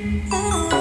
Oh.